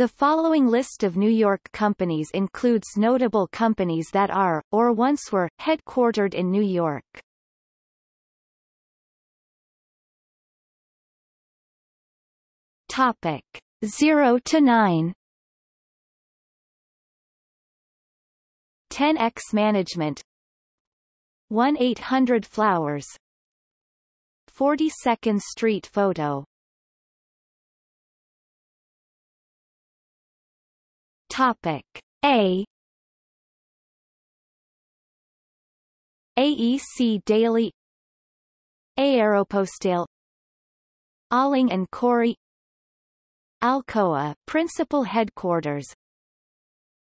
The following list of New York companies includes notable companies that are, or once were, headquartered in New York. Topic. 0 to 9 10X Management. 1-800 Flowers. 42nd Street Photo Topic. A. AEC Daily. Aeropostale Alling and Cory. Alcoa principal headquarters.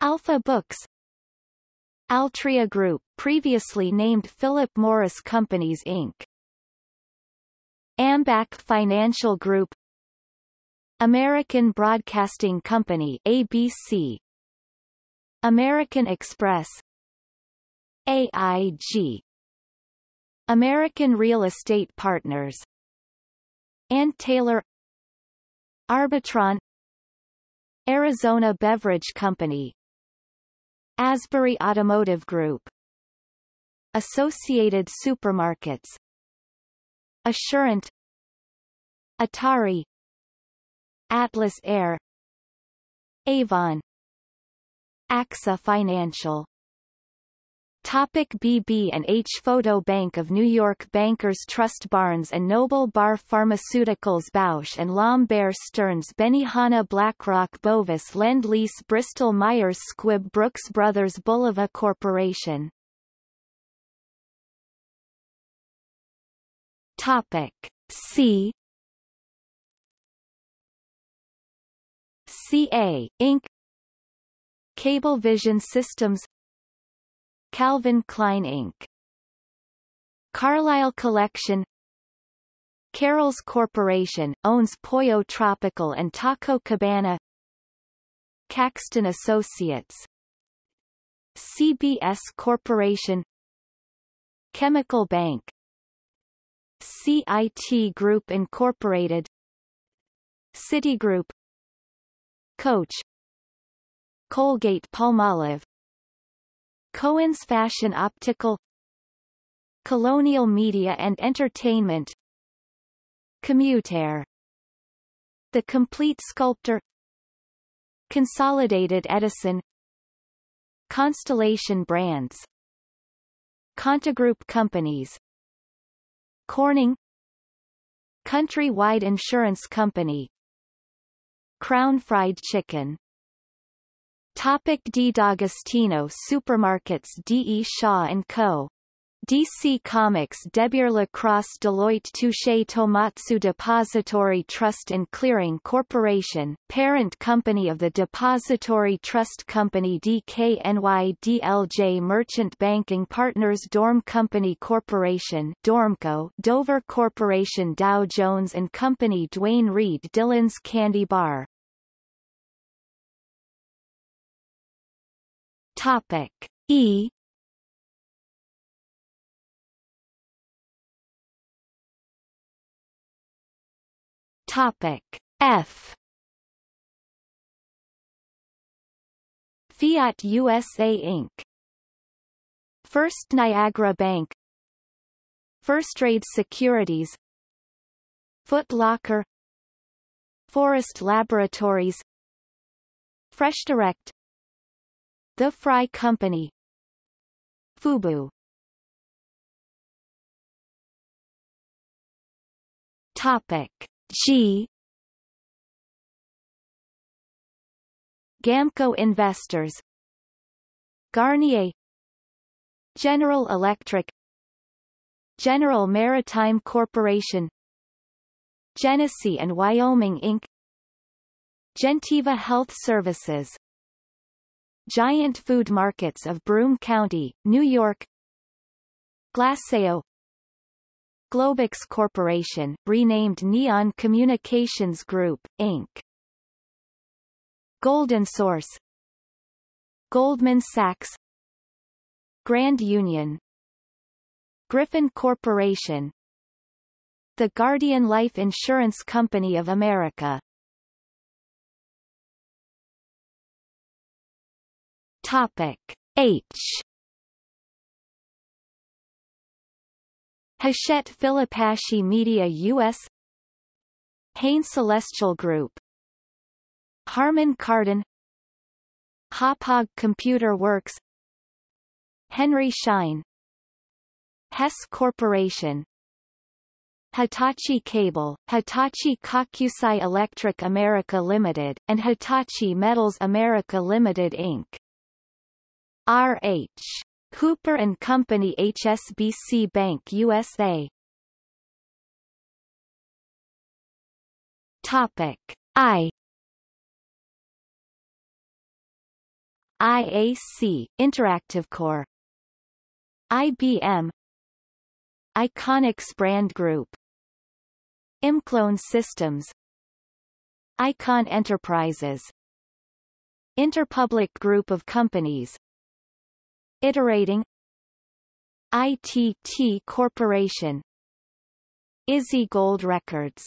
Alpha Books. Altria Group previously named Philip Morris Companies Inc. Ambac Financial Group American Broadcasting Company ABC American Express. AIG American Real Estate Partners. Ann Taylor. Arbitron. Arizona Beverage Company. Asbury Automotive Group. Associated Supermarkets. Assurant. Atari Atlas Air Avon AXA Financial. Topic BB and H Photo Bank of New York Bankers Trust Barnes and Noble Barr Pharmaceuticals Bausch and Lomb Bear Stearns Benihana BlackRock Bovis Lend Lease Bristol Myers Squibb Brooks Brothers Bulova Corporation. Topic C CA, Inc. Cablevision Systems Calvin Klein Inc. Carlisle Collection Carrols Corporation, owns Pollo Tropical and Taco Cabana Caxton Associates CBS Corporation Chemical Bank CIT Group Incorporated Citigroup Coach. Colgate Palmolive. Cohen's Fashion Optical. Colonial Media and Entertainment. Commutair The Complete Sculptor. Consolidated Edison. Constellation Brands. ContiGroup Companies. Corning. Countrywide Insurance Company Crown Fried Chicken Topic D. D'Agostino Supermarkets D. E. Shaw & Co. DC Comics deBeer Lacrosse Deloitte Touche Tohmatsu Depository Trust and Clearing Corporation, parent company of the Depository Trust Company DKNY DLJ Merchant Banking Partners Dorm Company Corporation Dormco Dover Corporation Dow Jones and Company Duane Reade Dylan's Candy Bar. Topic E Topic. F. Fiat USA Inc. First Niagara Bank. Firstrade Securities. Foot Locker. Forest Laboratories. Fresh Direct. The Frye Company. Fubu. Topic G Gamco Investors. Garnier. General Electric. General Maritime Corporation. Genesee and Wyoming Inc. Gentiva Health Services. Giant Food Markets of Broome County, New York. Glaceau Globex Corporation, renamed Neon Communications Group, Inc. Golden Source Goldman Sachs Grand Union Griffin Corporation The Guardian Life Insurance Company of America Topic H Hachette Filipacchi Media US Hain Celestial Group. Harman Kardon. Hauppauge Computer Works. Henry Schein. Hess Corporation. Hitachi Cable, Hitachi Kokusai Electric America Limited, and Hitachi Metals America Limited Inc. R.H. Hooper and Company HSBC Bank USA Topic I. IAC Interactive Core. IBM Iconix Brand Group. Imclone Systems. Icahn Enterprises. Interpublic Group of Companies Iterating ITT Corporation Izzy Gold Records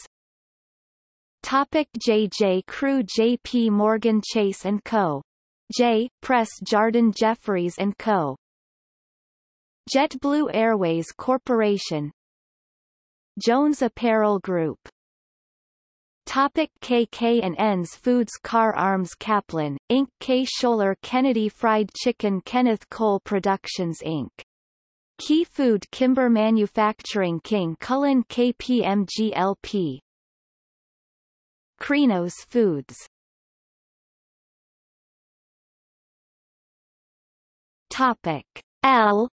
Topic JJ Crew JP Morgan Chase & Co. J. Press Jardin Jefferies & Co. JetBlue Airways Corporation Jones Apparel Group Topic KK and N's Foods Kahr Arms Kaplan, Inc. K. Scholler Kennedy Fried Chicken Kenneth Cole Productions Inc. Key Food Kimber Manufacturing King Cullen KPMG LP Krinos Foods Topic L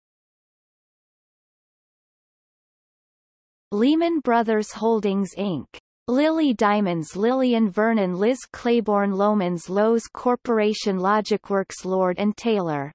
Lehman Brothers Holdings Inc. Lilly Diamonds Lillian Vernon Liz Claiborne Loehmann's Loews Corporation Logicworks Lord & Taylor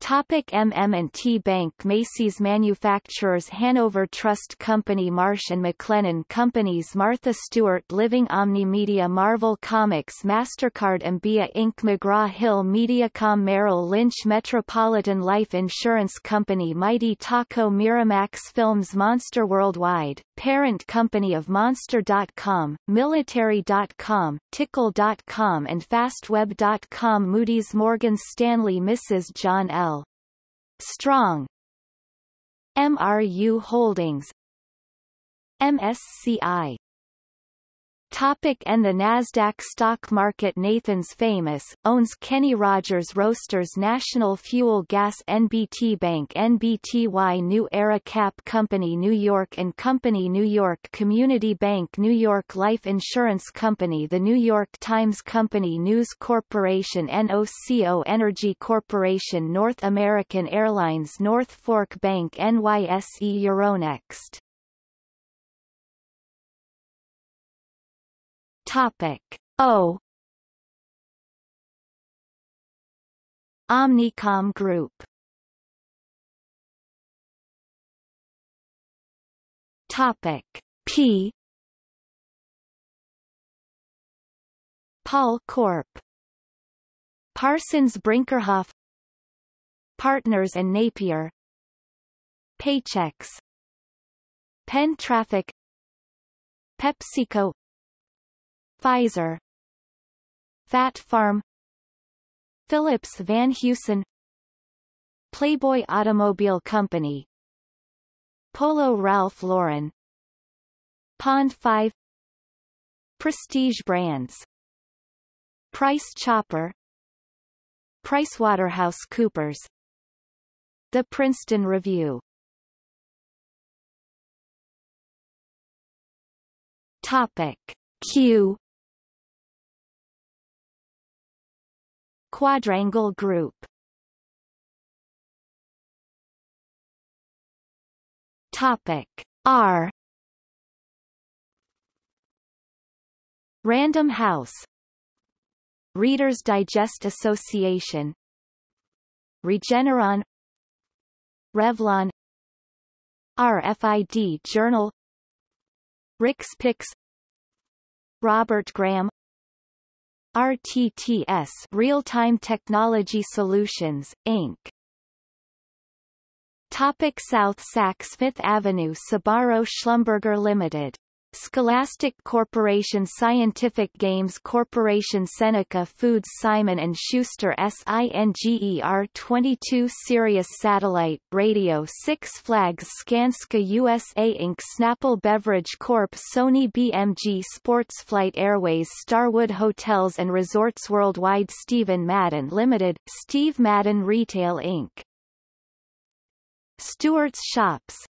Topic MM&T Bank Macy's Manufacturers Hanover Trust Company Marsh & McLennan Companies Martha Stewart Living Omni Media Marvel Comics MasterCard Ambia Inc. McGraw-Hill Mediacom Merrill Lynch Metropolitan Life Insurance Company Mighty Taco Miramax Films Monster Worldwide, parent company of Monster.com, Military.com, Tickle.com and FastWeb.com Moody's Morgan Stanley Mrs. John L. Strong. MRU Holdings. MSCI Topic and the Nasdaq stock market Nathan's Famous, owns Kenny Rogers Roasters National Fuel Gas NBT Bank NBTY New Era Cap Company New York and Company New York Community Bank New York Life Insurance Company The New York Times Company News Corporation NOCO Energy Corporation North American Airlines North Fork Bank NYSE Euronext Topic. O. Omnicom Group. Topic. P. Pall Corp. Parsons Brinckerhoff. Partners and Napier. Paychex. Penn Traffic. PepsiCo Pfizer. Phat Farm. Phillips Van Heusen. Playboy Automobile Company. Polo Ralph Lauren. Pond 5 Prestige Brands. Price Chopper. PricewaterhouseCoopers. The Princeton Review. Topic. Q Quadrangle group. Topic R. Random House. Reader's Digest Association. Regeneron. Revlon. RFID Journal. Rix Pix Robert Graham RTTS Real-Time Technology Solutions, Inc. Topic South Saks Fifth Avenue Sbarro Schlumberger Limited Scholastic Corporation Scientific Games Corporation Seneca Foods Simon & Schuster SINGER 22 Sirius Satellite Radio Six Flags Skanska USA Inc. Snapple Beverage Corp. Sony BMG Sportsflight Airways Starwood Hotels and Resorts Worldwide Steven Madden Limited, Steve Madden Retail Inc. Stewart's Shops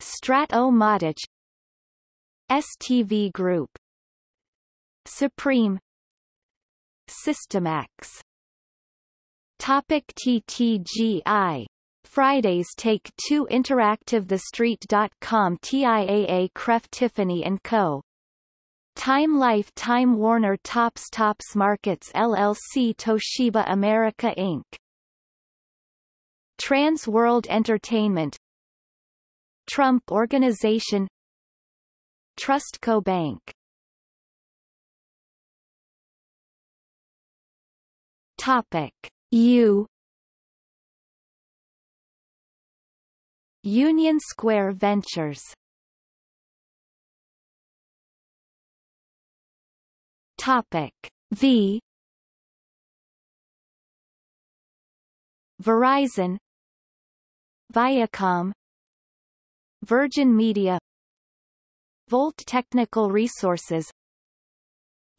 Strat-O-Matic STV Group. Supreme. Systemax Topic TTGI Fridays Take 2 Interactive TheStreet.com TIAA Cref Tiffany & Co. Time Life Time Warner Tops Tops Markets LLC Toshiba America Inc. Trans World Entertainment. Trump Organization Trustco Bank. Topic. U. Union Square Ventures. Topic. V. Verizon. Viacom. Virgin Media Volt Technical Resources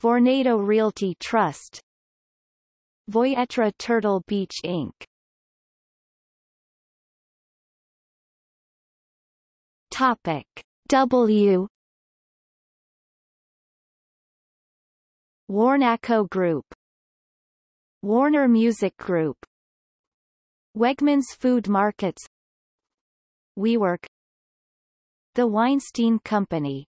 Vornado Realty Trust Voyetra Turtle Beach Inc. Topic W Warnaco Group Warner Music Group Wegmans Food Markets WeWork the Weinstein Company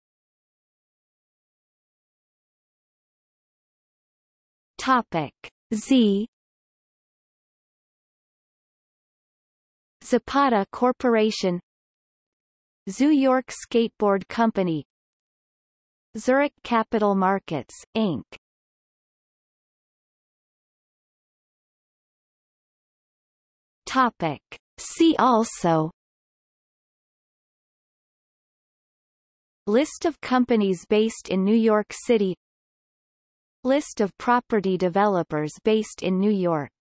Topic Z Zapata Corporation Zoo York Skateboard Company Zurich Capital Markets, Inc. Topic. See also List of companies based in New York City. List of property developers based in New York